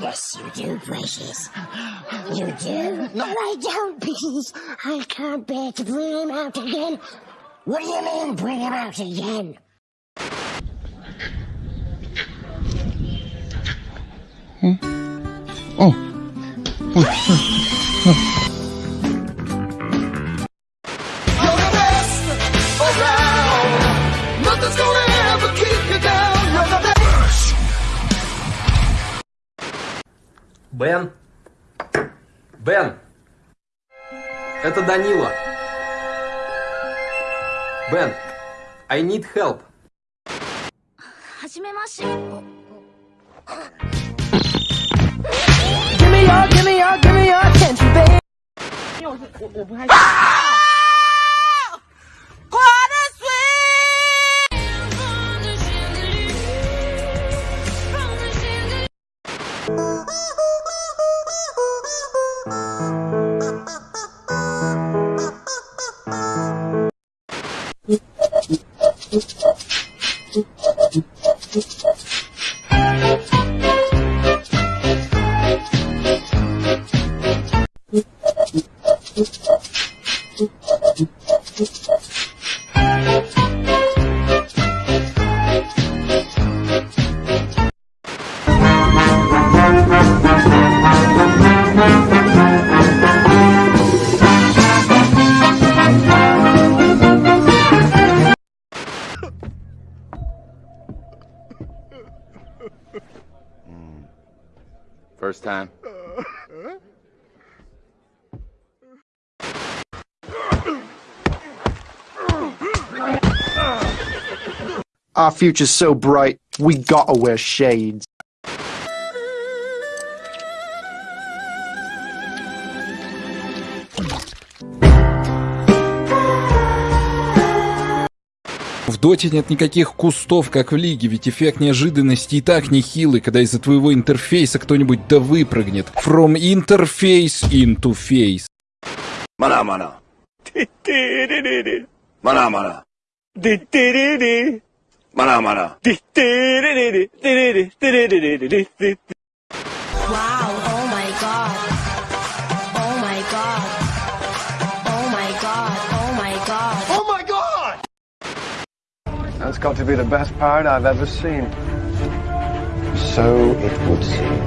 Yes, you do, Precious. You do. No. I don't, because I can't bear to bring him out again. What do you mean, bring him out again? О! Hmm? Oh. Бен? Бен? Это Данила. Бен, I need help. はじめまして。 Give me your, give me your, give me your attention, baby. Time. Our future's so bright, we gotta wear shades. В доте нет никаких кустов, как в лиге, ведь эффект неожиданности и так нехилый, когда из-за твоего интерфейса кто-нибудь да выпрыгнет. From interface into face. Mana mana. Wow, oh my god. Oh my god. That's got to be the best parrot I've ever seen. So it would seem.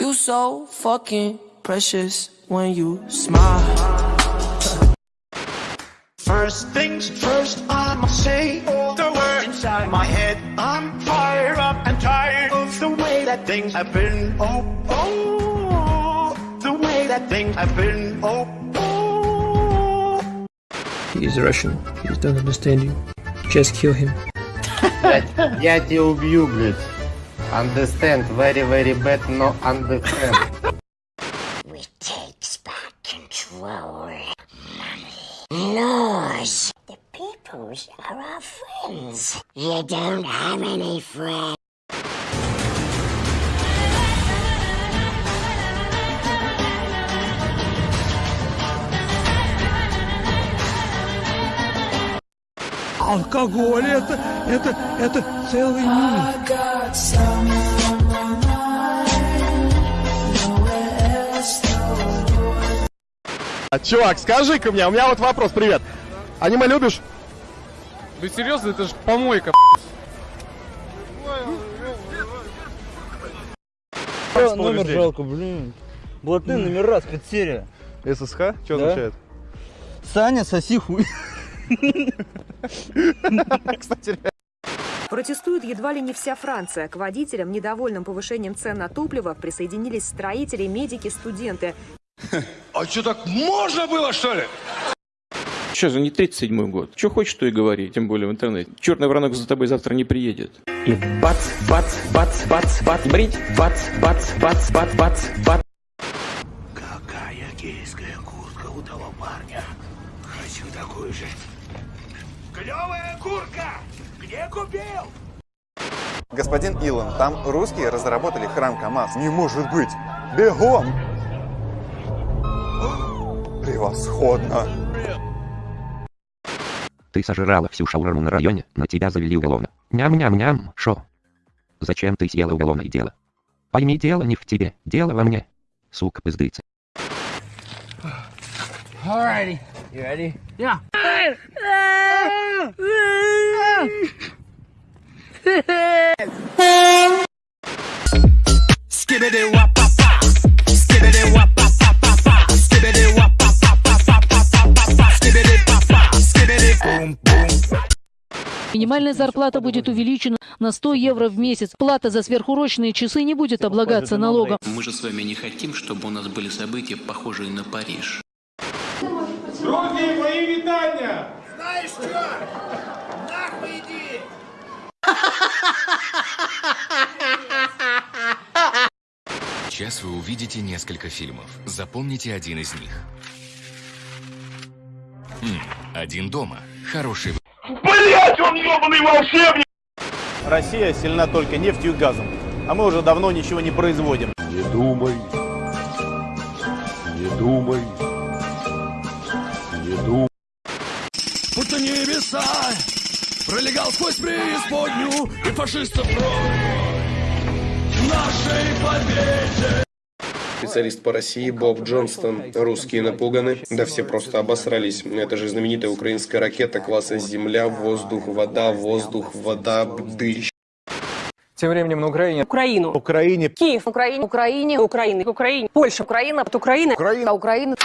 You so fucking precious when you smile. First things first, I'ma say all the words inside my head. I'm fired up and tired of the way that things have been. Oh, oh, the way that things have been. Oh, oh. He's Russian. He doesn't understand you. Just kill him. Я тебя убью, блядь. Understand, very, very bad, no understand. We takes back control. Money. Laws. The peoples are our friends. You don't have any friends. Алкоголь это, это, это целый мир. Чувак, скажи-ка мне, у меня вот вопрос, привет. Аниме любишь? Да серьезно, это же помойка. Номер жалко, блин. Блатные номера, спецсерия. ССХ? Что Да. означает? Саня, соси хуй. Кстати, Протестует едва ли не вся Франция. К водителям, недовольным повышением цен на топливо, присоединились строители, медики, студенты. А что так можно было, что ли? Что же, не 37-й год. Что хочешь, то и говори, тем более в интернете. Черный воронок за тобой завтра не приедет. И бац, бац, бац, бац, бац, брить, бац, бац, бац, бац, бац, бац. Какая гейская куртка у того парня. Хочу такую же. Клевая куртка! Где купил? Господин Илон, там русские разработали храм КамАЗ. Не может быть! Бегом! Превосходно! Ты сожрала всю шаурму на районе, на тебя завели уголовно. Ням-ням-ням, шо? Зачем ты съела уголовное дело? Пойми, дело не в тебе, дело во мне. Сука пиздыца. Alrighty. You ready? Yeah. Минимальная зарплата будет увеличена на 100 евро в месяц. Плата за сверхурочные часы не будет облагаться налогом. Мы же с вами не хотим, чтобы у нас были события, похожие на Париж. Друзі, мої вітання! Знаєш що? Нахуй іди! Сейчас вы увидите несколько фильмов. Запомните один из них. Хм, один дома. Хороший вы- Блять, он ебаный волшебник! Россия сильна только нефтью и газом, а мы уже давно ничего не производим. Не думай, не думай, Небеса пролегал сквозь преисподнюю и фашистов нашей победе. Специалист по России Боб Джонстон. Русские напуганы. Да все просто обосрались. Это же знаменитая украинская ракета класса Земля, воздух, вода, воздух, вода, дыщ. Тем временем на Украине... Украину. Украине. Киев. Украине. Украине. Украины. Украине. Польша. Украина. От Украины. Украина. Украина.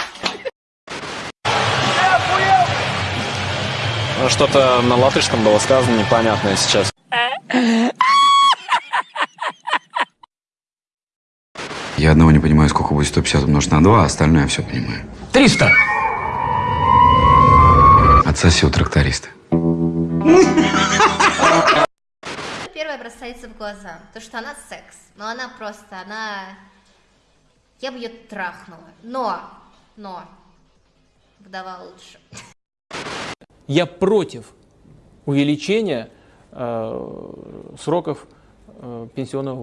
Ну, Что-то на латышском было сказано непонятное сейчас. Я одного не понимаю, сколько будет 150 умножить на 2, а остальное я все понимаю. 300! Отсоси у тракториста. Первое бросается в глаза, то что она секс, но она просто, она... Я бы ее трахнула, но, но, вдова лучше. Я против увеличения э, сроков э, пенсионного